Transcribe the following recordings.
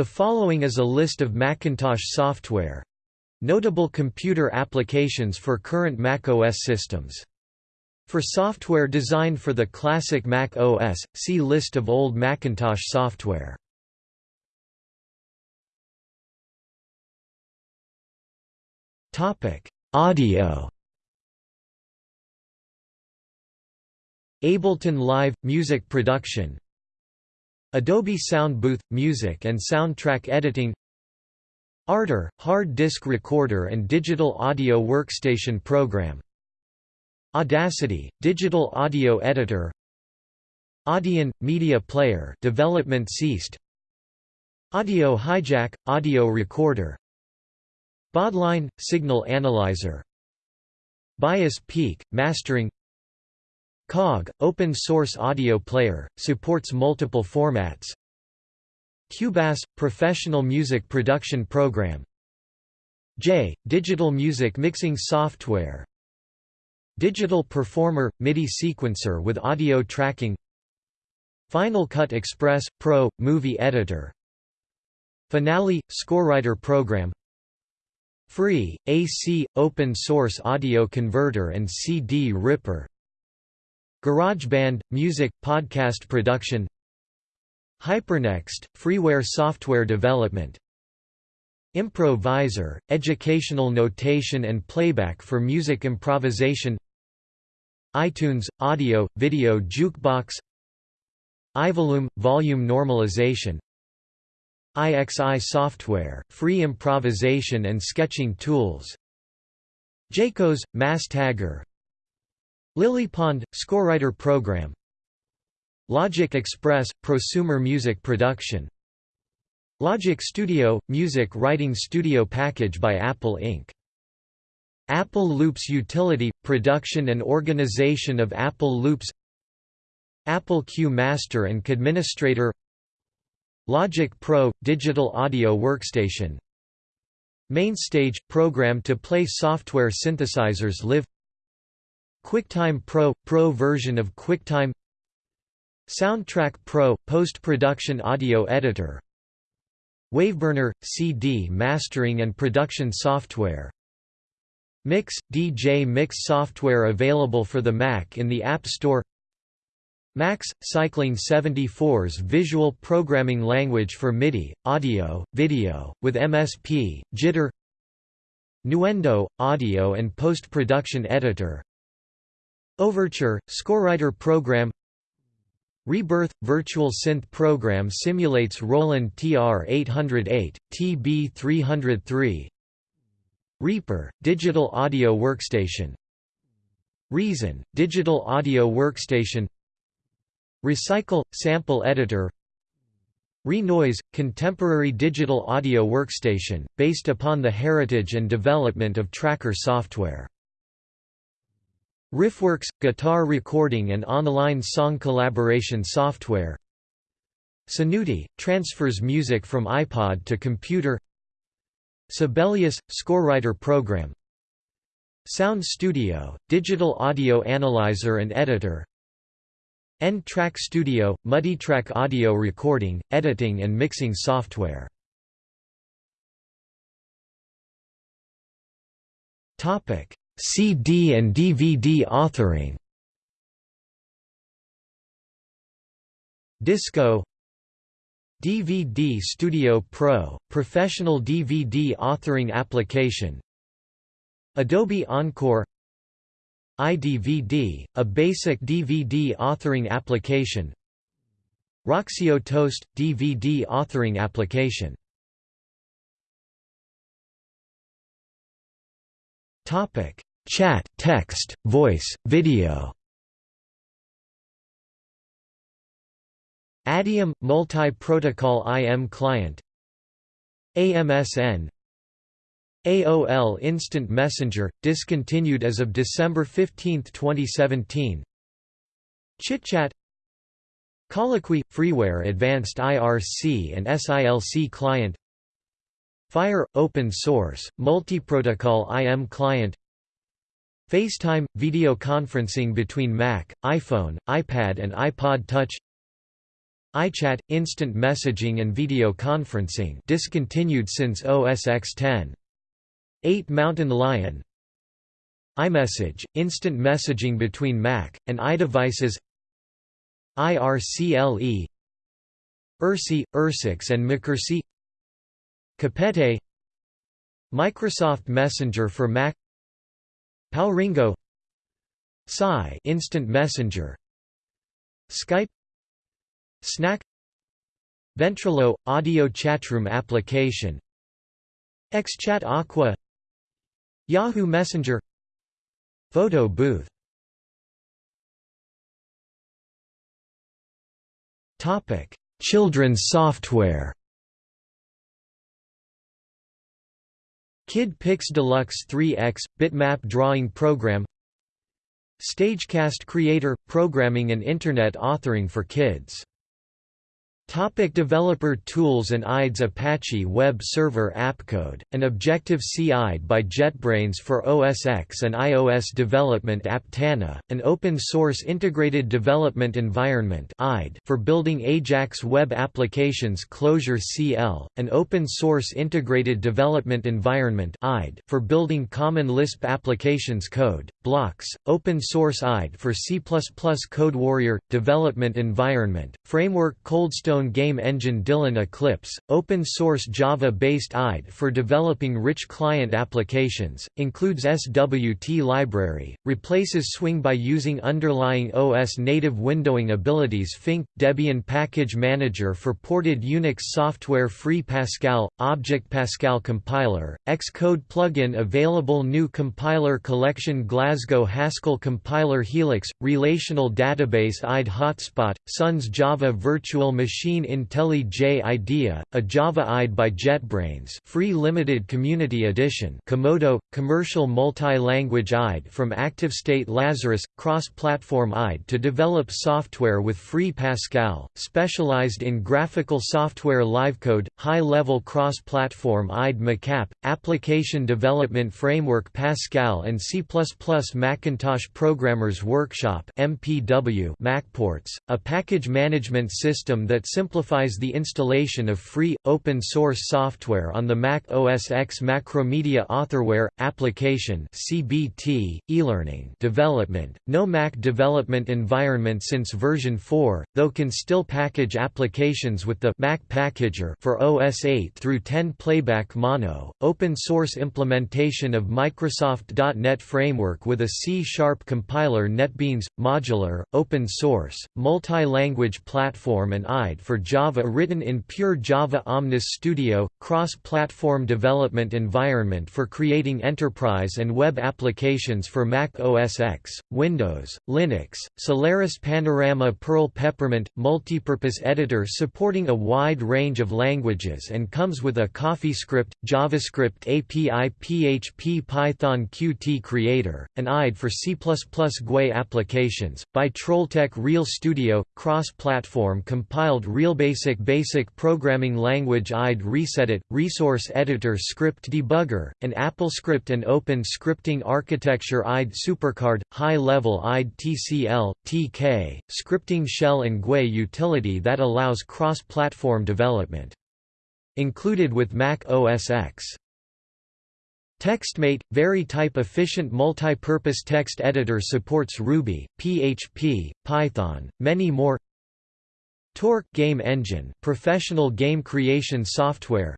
The following is a list of Macintosh software notable computer applications for current Mac OS systems. For software designed for the classic Mac OS, see List of old Macintosh software. Audio Ableton Live – Music production Adobe Sound Booth – Music and soundtrack editing Ardour – Hard disk recorder and digital audio workstation program Audacity – digital audio editor Audion – media player development ceased Audio Hijack – audio recorder Baudline – signal analyzer Bias Peak – mastering COG, open source audio player, supports multiple formats. Cubase – professional music production program. J – digital music mixing software. Digital Performer – MIDI sequencer with audio tracking. Final Cut Express – Pro – movie editor. Finale – scorewriter program. Free – AC – open source audio converter and CD ripper GarageBand – music, podcast production. Hypernext – freeware software development. Improvisor – educational notation and playback for music improvisation. iTunes – audio, video jukebox. iVolume – volume normalization. IXI software – free improvisation and sketching tools. Jaikoz – mass tagger Lilypond – scorewriter program. Logic Express – prosumer music production. Logic Studio – music writing studio package by Apple Inc. Apple Loops Utility – production and organization of Apple Loops. Apple Q Master and Administrator. Logic Pro – digital audio workstation. Mainstage – program to play software synthesizers live QuickTime Pro – Pro version of QuickTime Soundtrack Pro – post-production audio editor Waveburner – CD mastering and production software Mix – DJ Mix software available for the Mac in the App Store Max – Cycling 74's visual programming language for MIDI, audio, video, with MSP, Jitter Nuendo – audio and post-production editor Overture – scorewriter program. Rebirth – virtual synth program simulates Roland TR-808, TB-303 Reaper – digital audio workstation. Reason – digital audio workstation. Recycle – sample editor. Renoise – contemporary digital audio workstation, based upon the heritage and development of Tracker software. Riffworks – guitar recording and online song collaboration software. Senuti – transfers music from iPod to computer. Sibelius – scorewriter program. Sound Studio – digital audio analyzer and editor. N-Track Studio – multitrack audio recording, editing and mixing software CD and DVD authoring. Disco. DVD Studio Pro – professional DVD authoring application. Adobe Encore. iDVD, a basic DVD authoring application. Roxio Toast – DVD authoring application Chat, text, voice, video. Adium – multi-protocol IM client. AMSN AOL Instant Messenger, discontinued as of December 15, 2017 ChitChat. Colloquy – freeware Advanced IRC and SILC client. Fire – open source, multi-protocol IM client FaceTime – video conferencing between Mac, iPhone, iPad and iPod Touch iChat – instant messaging and video conferencing discontinued since OS X 10. 8 Mountain Lion iMessage – instant messaging between Mac, and iDevices IRCLE IRC, IRSIX and McCRC Capete Microsoft Messenger for Mac Palringo Psi Instant Messenger. Skype. Snak. Ventrilo – audio chatroom application. XChat Aqua. Yahoo Messenger. Photo booth. Children's software Kid Pix Deluxe 3X – bitmap drawing program Stagecast Creator – programming and Internet authoring for kids Topic developer tools and IDEs Apache Web Server AppCode, an Objective-C IDE by JetBrains for OS X and iOS development Aptana, an open-source integrated development environment IDE for building AJAX web applications Clozure CL, an open-source integrated development environment IDE for building common Lisp applications code, blocks, open-source IDE for C++ CodeWarrior, development environment, framework Coldstone game engine Dylan Eclipse, open-source Java-based IDE for developing rich client applications, includes SWT library, replaces Swing by using underlying OS native windowing abilities Fink, Debian Package Manager for ported Unix software Free Pascal, Object Pascal compiler, Xcode plugin available GNU compiler collection Glasgow Haskell compiler Helix, relational database IDE Hotspot, Suns Java Virtual Machine Machine IntelliJ IDEA, a Java IDE by JetBrains free limited community edition Komodo, commercial multi-language IDE from ActiveState Lazarus, cross-platform IDE to develop software with free Pascal, specialized in graphical software LiveCode, high-level cross-platform IDE MacApp, application development framework Pascal and C++ Macintosh Programmers Workshop MPW MacPorts, a package management system that simplifies the installation of free, open-source software on the Mac OS X Macromedia Authorware, application CBT, e-learning development, no Mac development environment since version 4, though can still package applications with the Mac Packager for OS 8 through 10 Playback Mono, open-source implementation of Microsoft.NET Framework with a C-sharp compiler NetBeans, modular, open-source, multi-language platform and IDE for Java written in pure Java Omnis Studio, cross-platform development environment for creating enterprise and web applications for Mac OS X, Windows, Linux, Solaris Panorama Perl Peppermint, multipurpose editor supporting a wide range of languages and comes with a CoffeeScript, JavaScript API PHP Python Qt Creator, an IDE for C++ GUI applications, by Trolltech Real Studio, cross-platform compiled RealBasic Basic Programming Language IDE ResEdit, Resource Editor Script Debugger, an AppleScript and Open Scripting Architecture IDE Supercard, High-Level IDE TCL, TK, Scripting Shell and GUI utility that allows cross-platform development. Included with Mac OS X. TextMate – Very type-efficient multi-purpose text editor supports Ruby, PHP, Python, many more Torque game engine, professional game creation software.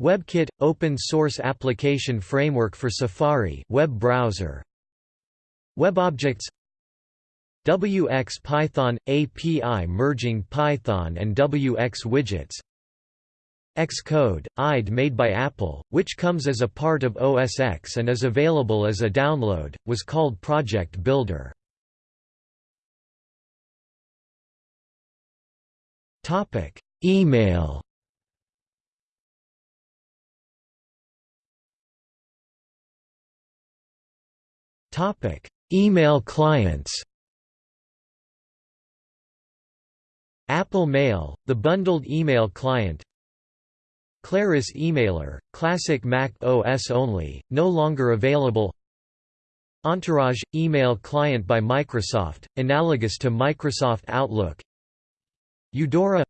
WebKit open source application framework for Safari web browser. WebObjects WX Python API merging Python and WX widgets. Xcode, IDE made by Apple, which comes as a part of OS X and is available as a download, was called Project Builder. Topic: Email. Topic: Email clients. Apple Mail, the bundled email client. Claris Emailer, classic Mac OS only, no longer available. Entourage – email client by Microsoft, analogous to Microsoft Outlook Eudora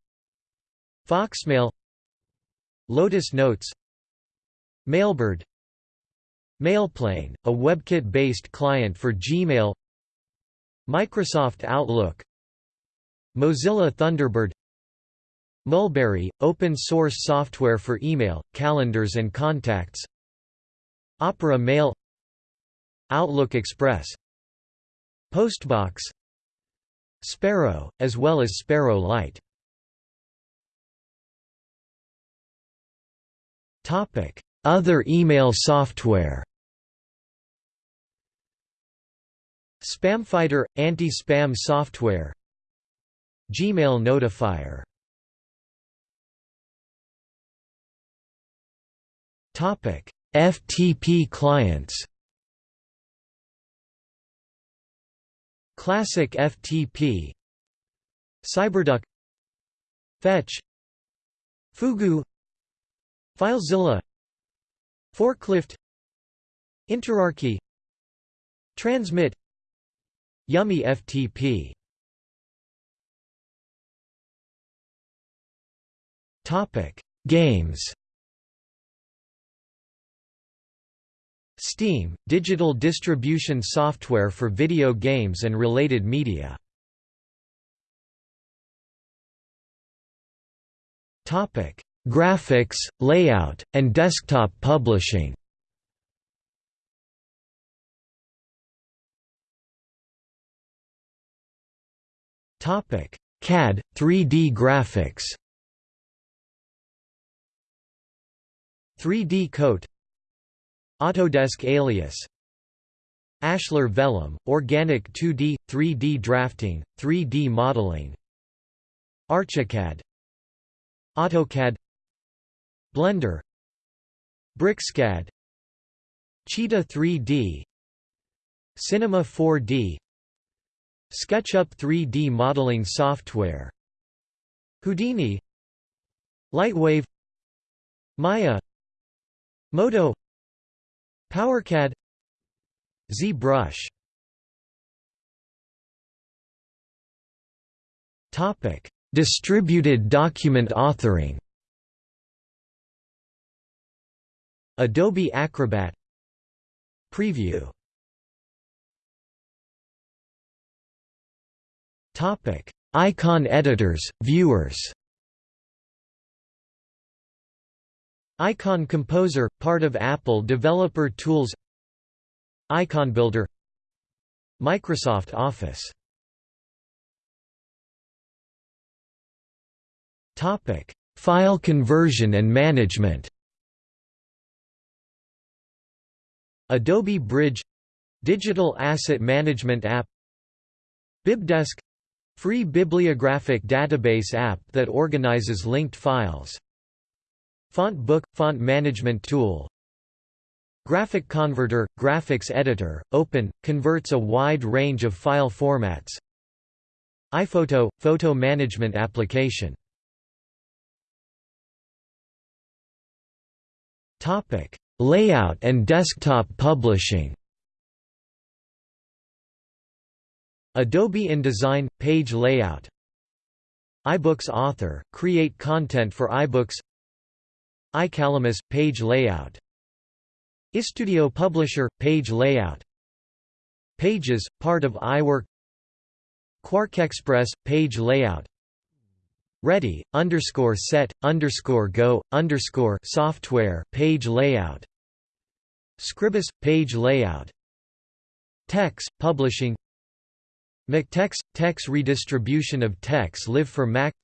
Foxmail Lotus Notes Mailbird Mailplane, a WebKit-based client for Gmail Microsoft Outlook Mozilla Thunderbird Mulberry, open-source software for email, calendars and contacts Opera Mail Outlook Express Postbox Sparrow, as well as Sparrow Lite Other email software Spamfighter – anti-spam software Gmail Notifier FTP clients Classic FTP Cyberduck. Fetch. Fugu. FileZilla. Forklift. Interarchy. Transmit. Yummy FTP Topic. Games Steam, digital distribution software for video games and related media. Topic: Graphics, layout, and desktop publishing. Topic: CAD, 3D graphics. 3D Coat Autodesk Alias. Ashlar Vellum, organic 2D, 3D drafting, 3D modeling. Archicad. AutoCAD. Blender. BricsCAD Cheetah 3D Cinema 4D SketchUp 3D modeling software. Houdini. Lightwave. Maya. Modo PowerCAD ZBrush Topic: Distributed document authoring. Adobe Acrobat Preview Topic: Icon editors, viewers. Icon Composer, part of Apple Developer Tools Icon Builder Microsoft Office. Topic: File conversion and management Adobe Bridge — digital asset management app BibDesk — free bibliographic database app that organizes linked files Font Book – font management tool. Graphic Converter – graphics editor, open, converts a wide range of file formats. iPhoto – photo management application. Layout and desktop publishing. Adobe InDesign – page layout. iBooks Author – create content for iBooks iCalamus – page layout. iStudio Publisher – page layout. Pages – part of iWork. QuarkXPress – page layout. Ready underscore set underscore go underscore software page layout. Scribus page layout. TeX publishing. MacTeX TeX redistribution of TeX live for Mac.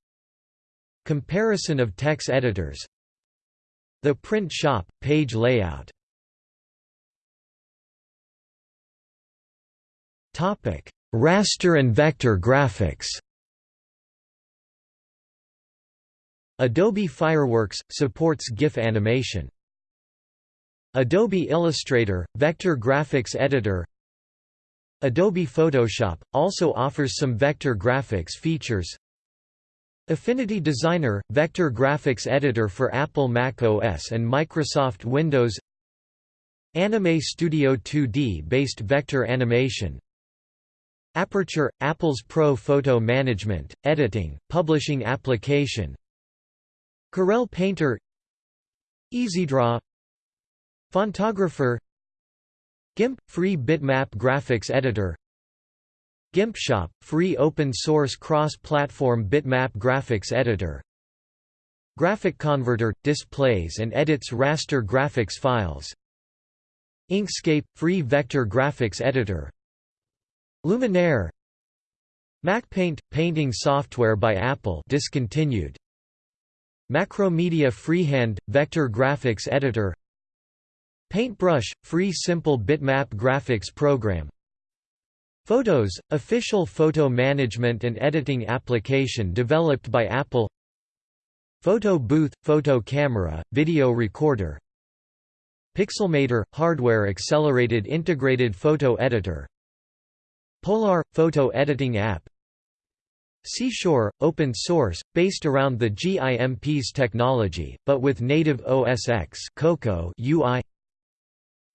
Comparison of TeX editors the print shop, page layout. Raster and vector graphics. Adobe Fireworks – supports GIF animation. Adobe Illustrator – vector graphics editor. Adobe Photoshop – also offers some vector graphics features Affinity Designer – Vector graphics editor for Apple Mac OS and Microsoft Windows. Anime Studio 2D based vector animation. Aperture – Apple's Pro Photo Management, Editing, Publishing application. Corel Painter. EasyDraw. Fontographer GIMP – Free bitmap graphics editor GIMPshop – Free open-source cross-platform bitmap graphics editor. Graphic Converter – displays and edits raster graphics files. Inkscape – Free vector graphics editor. Luminaire. MacPaint – painting software by Apple discontinued. Macromedia Freehand – vector graphics editor. Paintbrush – free simple bitmap graphics program Photos – official photo management and editing application developed by Apple. Photo booth – photo camera, video recorder. Pixelmator – hardware accelerated integrated photo editor. Polarr – photo editing app. Seashore – open source, based around the GIMP's technology, but with native OS X Cocoa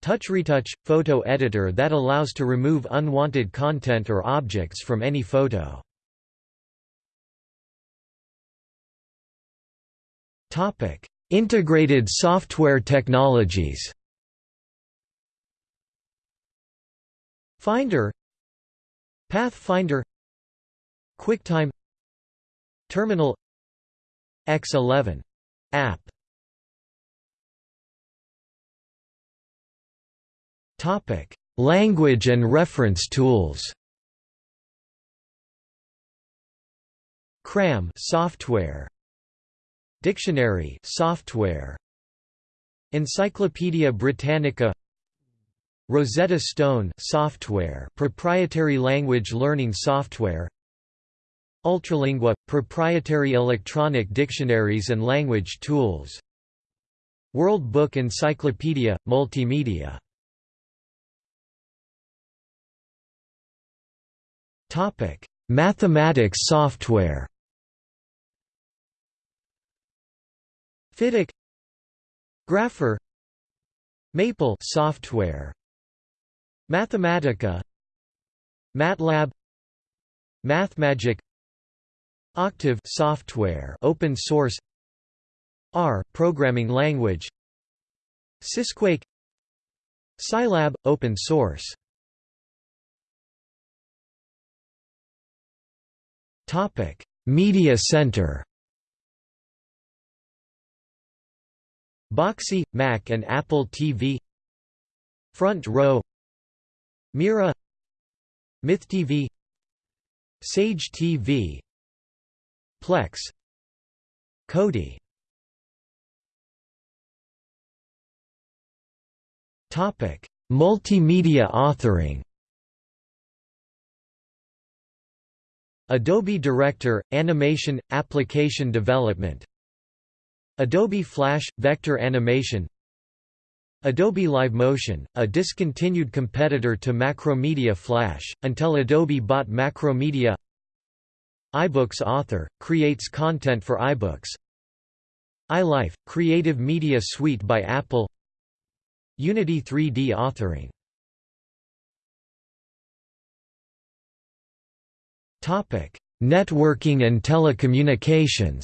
UI TouchRetouch – photo editor that allows to remove unwanted content or objects from any photo. Integrated software technologies Finder Pathfinder QuickTime Terminal X11 app Topic: Language and reference tools. CRAM software. Dictionary software. Encyclopaedia Britannica Rosetta Stone software proprietary language learning software Ultralingua – proprietary electronic dictionaries and language tools World Book Encyclopedia – multimedia Mathematics software Fityk Grapher Maple software Mathematica MATLAB MathMagic Octave software open source R programming language Sysquake Scilab open source Topic. Media Center Boxee Mac and Apple TV Front Row Mira MythTV Sage TV Plex Kodi Topic. Multimedia authoring Adobe Director – Animation – Application Development. Adobe Flash – Vector Animation. Adobe Livemotion, a discontinued competitor to Macromedia Flash, until Adobe bought Macromedia. iBooks Author, creates content for iBooks. iLife, Creative Media Suite by Apple. Unity 3D authoring Networking and telecommunications.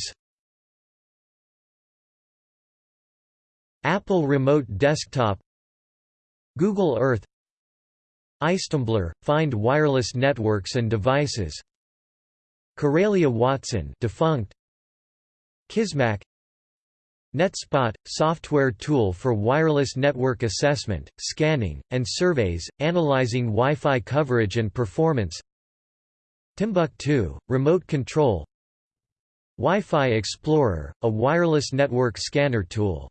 Apple Remote Desktop. Google Earth. iStumbler – find wireless networks and devices. Karelia Watson defunct. Kismac NetSpot – software tool for wireless network assessment, scanning, and surveys, analyzing Wi-Fi coverage and performance Timbuktu – remote control Wi-Fi Explorer – a wireless network scanner tool.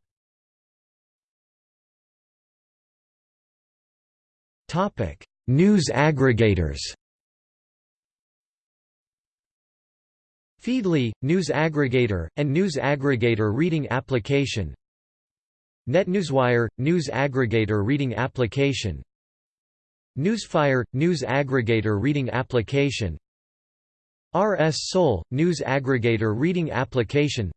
News aggregators. Feedly, news aggregator, and news aggregator reading application. NetNewsWire, news aggregator reading application. Newsfire, news aggregator reading application RSSOwl, news aggregator reading application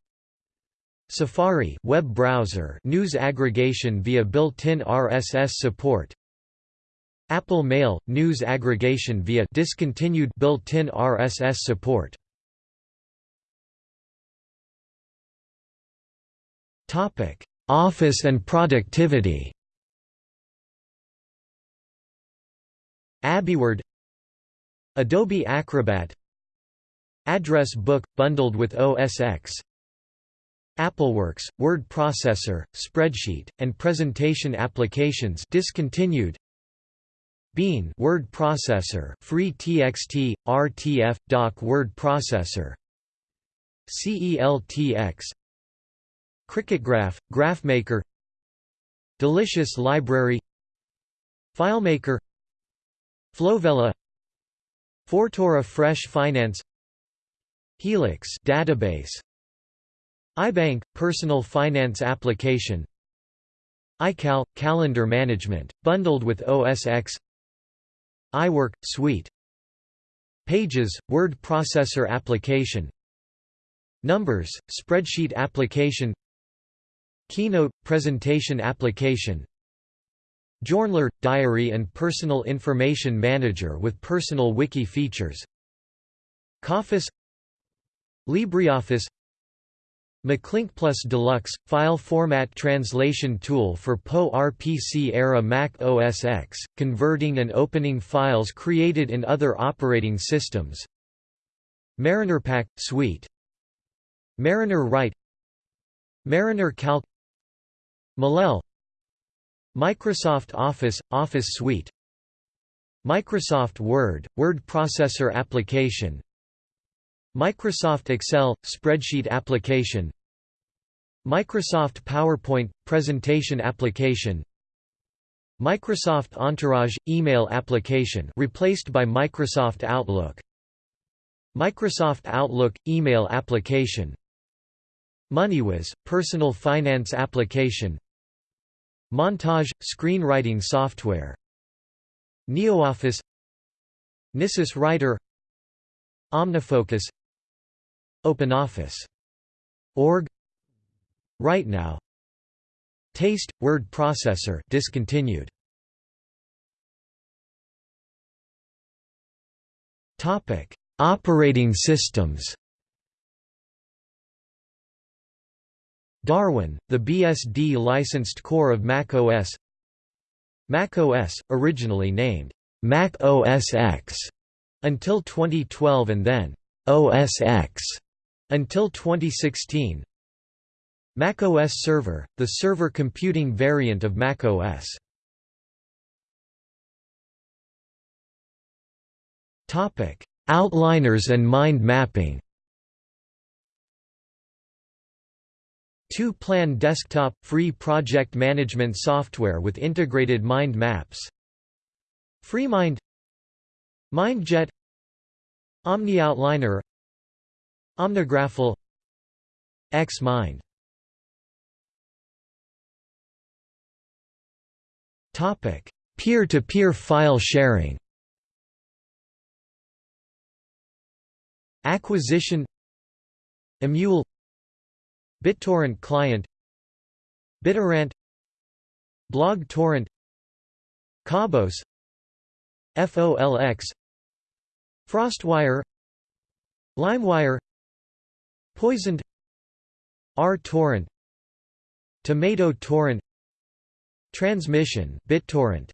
Safari web browser news aggregation via built-in RSS support Apple Mail news aggregation via discontinued built-in RSS support. Topic: Office and productivity. AbiWord Adobe Acrobat Address Book bundled with OS X AppleWorks word processor, spreadsheet, and presentation applications discontinued Bean word processor, free TXT, RTF, doc word processor. CELTX. CricketGraph, GraphMaker. Delicious Library. FileMaker. Flowella. Fortora Fresh Finance. Helix database. iBank personal finance application. iCal calendar management bundled with OS X iWork – Suite Pages – word processor application Numbers – spreadsheet application Keynote – presentation application Journler – diary and personal information manager with personal wiki features Coffice LibreOffice MacLink Plus Deluxe – file format translation tool for PowerPC-era Mac OS X, converting and opening files created in other operating systems. MarinerPack – Suite. Mariner Write. Mariner Calc. Mellel. Microsoft Office – Office Suite. Microsoft Word – word processor application Microsoft Excel – spreadsheet application. Microsoft PowerPoint – presentation application. Microsoft Entourage – email application replaced by Microsoft Outlook. Microsoft Outlook – email application. MoneyWiz – personal finance application. Montage – screenwriting software. NeoOffice. Nisus Writer. OmniFocus OpenOffice. Org RightNow Taste – word processor discontinued. Topic: Operating systems. Darwin, the BSD licensed core of Mac OS. Mac OS, originally named Mac OS X until 2012 and then OS X until 2016 macOS Server, the server computing variant of macOS. Outliners and mind mapping. Two-plan desktop, free project management software with integrated mind maps. FreeMind MindJet OmniOutliner Omnigraffle X-Mind Peer-to-peer -peer file sharing. Acquisition Emule BitTorrent client BitTorrent BlogTorrent Cabos FOLX Frostwire LimeWire Poisoned R-torrent Tomato torrent Transmission BitTorrent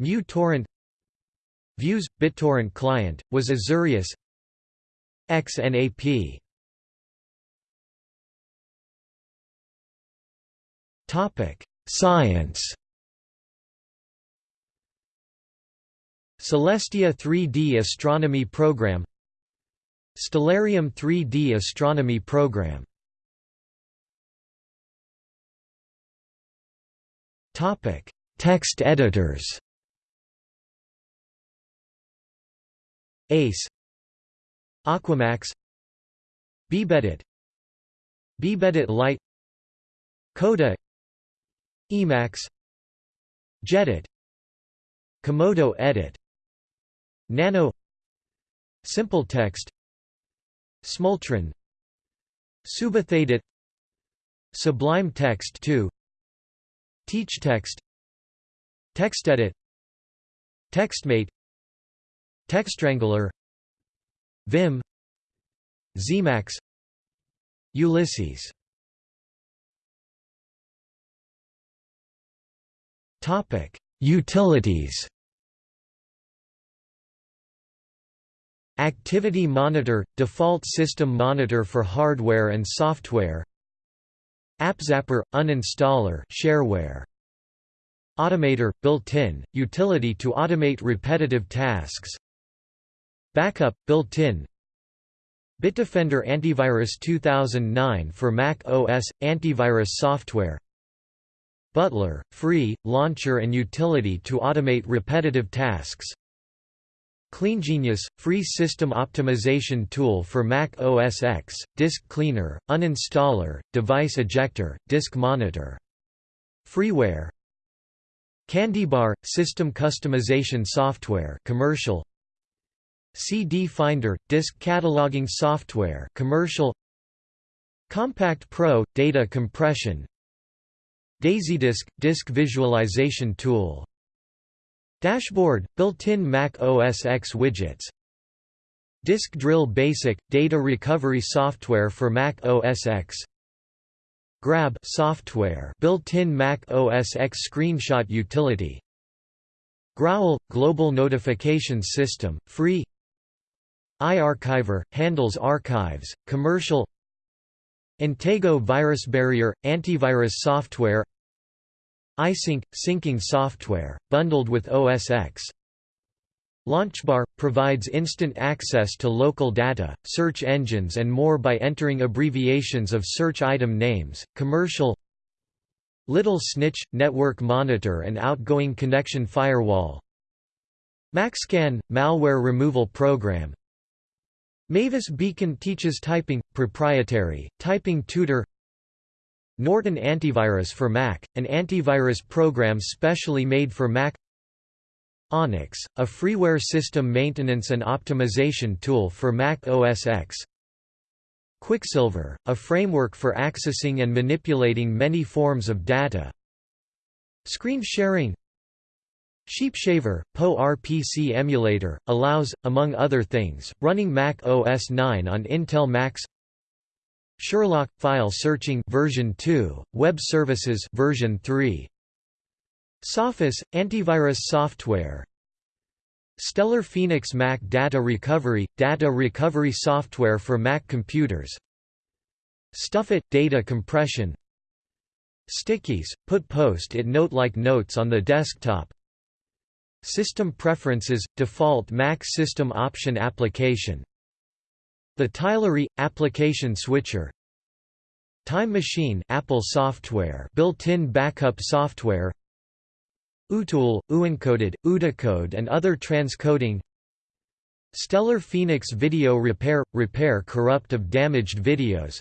MuTorrent Vuze BitTorrent client was Azureus XNAP Topic Science. Celestia 3D Astronomy Program Stellarium 3D Astronomy Program. Topic: Text editors. ACE. Aquamacs. BBEdit BBEdit Lite. Coda. Emacs. Jedit. Komodo Edit. Nano. SimpleText Smultron SubEthaEdit Sublime Text 2 Teach Text TextEdit TextMate TextWrangler Vim Zemax Ulysses. Topic Utilities Activity Monitor – default system monitor for hardware and software. AppZapper – uninstaller shareware. Automator – built-in, utility to automate repetitive tasks. Backup – built-in Bitdefender Antivirus 2009 for Mac OS – antivirus software. Butler – free, launcher and utility to automate repetitive tasks CleanGenius – free system optimization tool for Mac OS X, disk cleaner, uninstaller, device ejector, disk monitor. Freeware. CandyBar – system customization software commercial. CD Finder – disk cataloging software commercial. Compact Pro – data compression. DaisyDisk – disk visualization tool Dashboard – built-in Mac OS X widgets. Disk Drill Basic – data recovery software for Mac OS X. Grab software built-in Mac OS X screenshot utility. Growl – global notification system, free. iArchiver – handles archives, commercial. Intego Virus Barrier – antivirus software iSync – syncing software, bundled with OS X. Launchbar – provides instant access to local data, search engines and more by entering abbreviations of search item names, commercial Little Snitch – network monitor and outgoing connection firewall MacScan – malware removal program. Mavis Beacon teaches typing, proprietary, typing tutor Norton Antivirus for Mac, an antivirus program specially made for Mac. Onyx, a freeware system maintenance and optimization tool for Mac OS X. Quicksilver, a framework for accessing and manipulating many forms of data. Screen sharing. Sheepshaver, PO RPC emulator, allows, among other things, running Mac OS 9 on Intel Macs Sherlock file searching version 2, web services version 3. Sophos antivirus software. Stellar Phoenix Mac Data Recovery data recovery software for Mac computers. Stuffit data compression. Stickies put post-it note-like notes on the desktop. System preferences default Mac system option application the Tylery application switcher Time Machine Apple software built-in backup software Utool, Uencoded, Udacode and other transcoding Stellar Phoenix Video Repair – Repair corrupt of damaged videos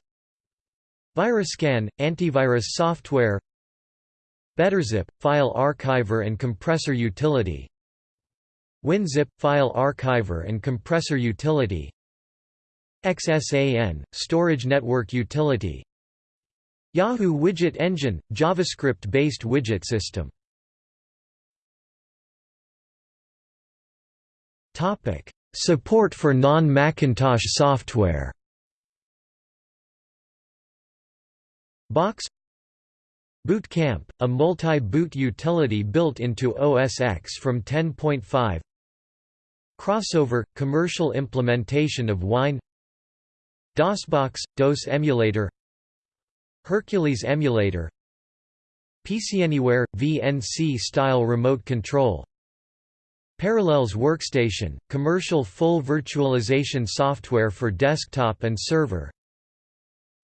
VirusScan – antivirus software BetterZip – file archiver and compressor utility WinZip – file archiver and compressor utility XSAN, storage network utility. Yahoo Widget Engine, JavaScript-based widget system. Support for non-Macintosh software. Bochs. Boot Camp, a multi-boot utility built into OS X from 10.5 Crossover – commercial implementation of Wine DOSBox – DOS emulator Hercules emulator PCAnywhere – VNC-style remote control Parallels Workstation – commercial full virtualization software for desktop and server.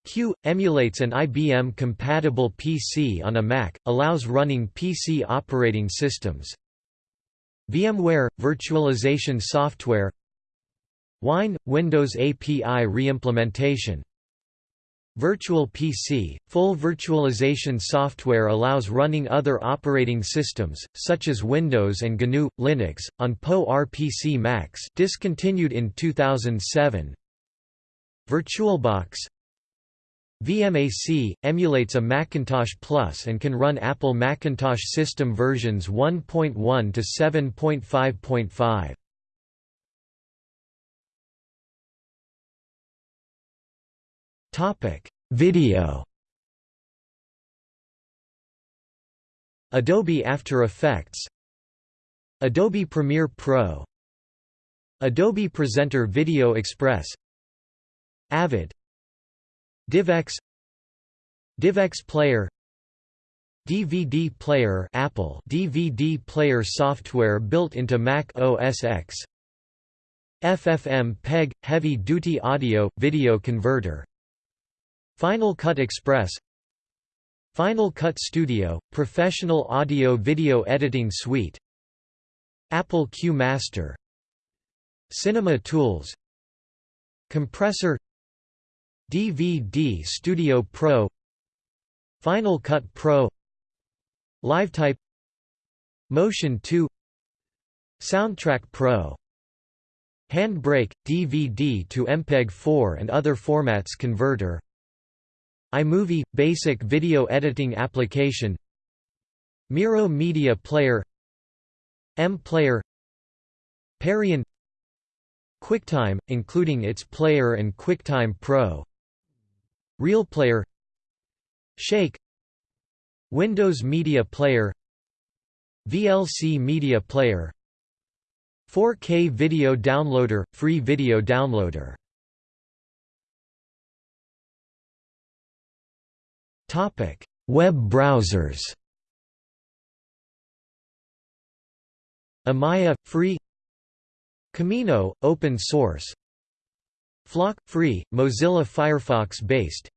Q – emulates an IBM-compatible PC on a Mac, allows running PC operating systems. VMware – virtualization software Wine – Windows API reimplementation. Virtual PC – Full virtualization software allows running other operating systems, such as Windows and GNU, Linux, on PowerPC Macs discontinued in 2007 VirtualBox. VMAC emulates a Macintosh Plus and can run Apple Macintosh system versions 1.1 to 7.5.5. Video. Adobe After Effects. Adobe Premiere Pro. Adobe Presenter Video Express. Avid. DivX. DivX Player. DVD Player Apple. DVD player software built into Mac OS X. FFmpeg Heavy Duty Audio Video Converter Final Cut Express Final Cut Studio, professional audio-video editing suite Apple Qmaster Cinema Tools Compressor DVD Studio Pro Final Cut Pro LiveType Motion 2 Soundtrack Pro Handbrake, DVD to MPEG-4 and other formats converter iMovie – Basic video editing application Miro Media Player MPlayer Perian QuickTime, including its Player and QuickTime Pro RealPlayer Shake Windows Media Player VLC Media Player 4K Video Downloader – Free video downloader Topic: Web browsers. Amaya free. Camino open source. Flock free, Mozilla Firefox based.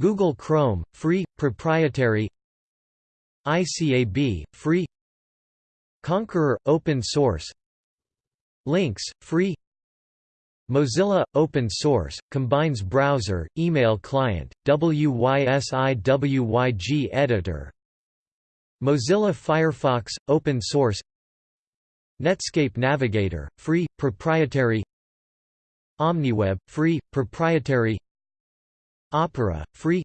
Google Chrome free, proprietary. iCab free. Konqueror open source. Lynx free. Mozilla Open Source combines browser, email client, WYSIWYG editor. Mozilla Firefox Open Source. Netscape Navigator free proprietary. OmniWeb free proprietary. Opera free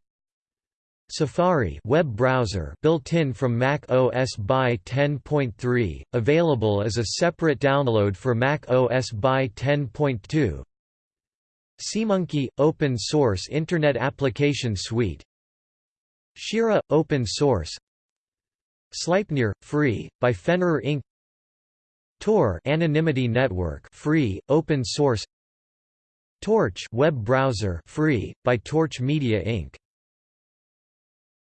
Safari web browser built-in from Mac OS by 10.3, available as a separate download for Mac OS by 10.2 SeaMonkey – open source Internet Application Suite Shiira – open source Sleipnir – free, by Fenrir Inc. Tor Anonymity Network free, open source Torch web browser free, by Torch Media Inc.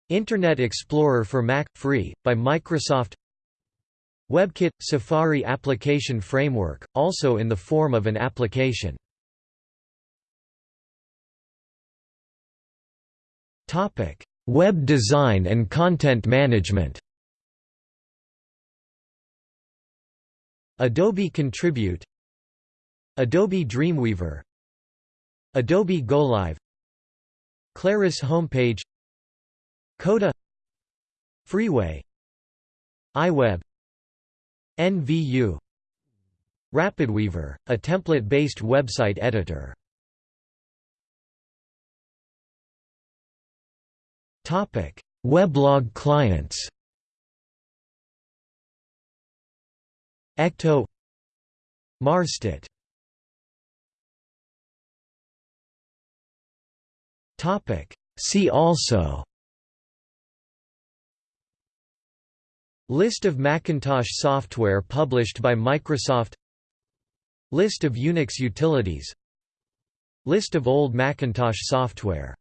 Internet Explorer for Mac – free, by Microsoft. WebKit – Safari application framework, also in the form of an application. Web design and content management. Adobe Contribute. Adobe Dreamweaver. Adobe GoLive Claris homepage Coda Freeway iWeb NVU RapidWeaver, a template-based website editor. Topic Weblog clients. Ecto MarsEdit See also List of Macintosh software published by Microsoft List of Unix utilities List of old Macintosh software